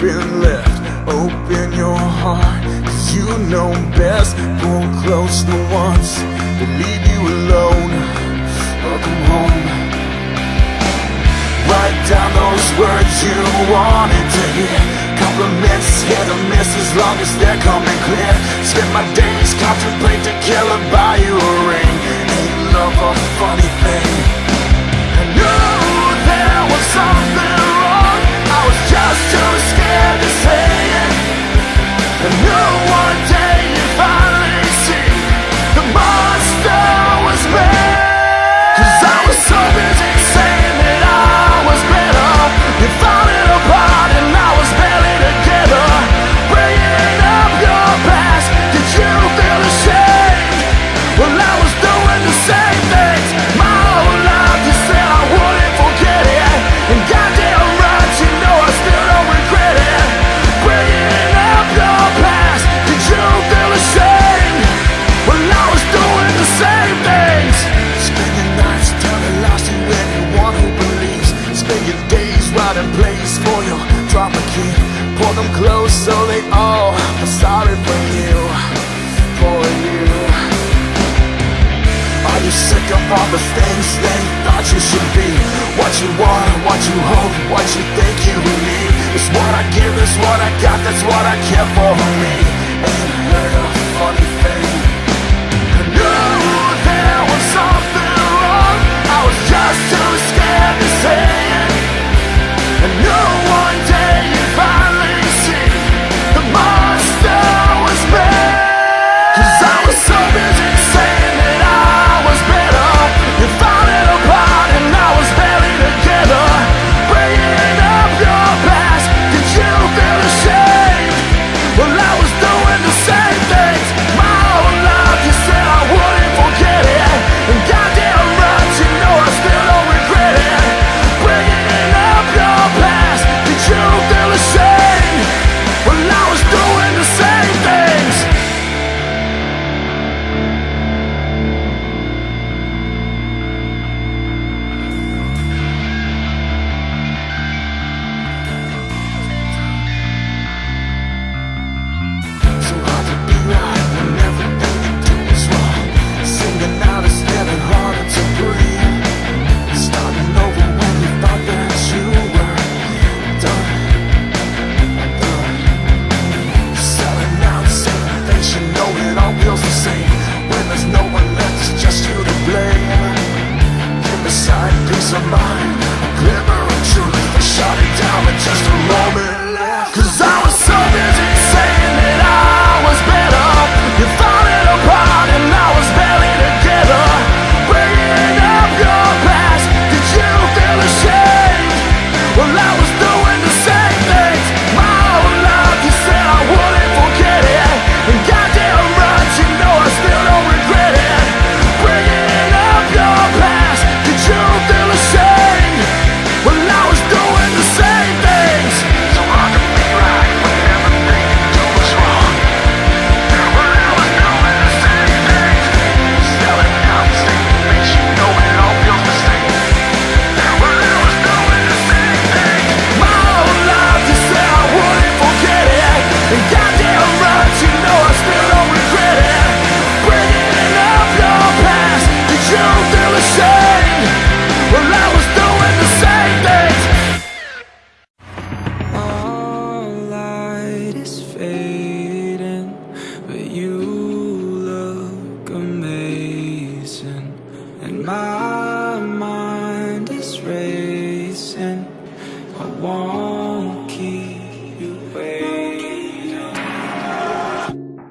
been left. Open your heart, cause you know best. Pull close the ones that leave you alone. Welcome home. Write down those words you wanted to hear. Compliments, hit or miss as long as they're coming clear. Spend my days contemplating to kill or buy you a ring. Ain't love a funny held them close so they all felt sorry for you, for you. Are you sick of all the things they thought you should be? What you want, what you hope, what you think you need. It's what I give, it's what I got, that's what I care for me And her funny I was is racing. I want.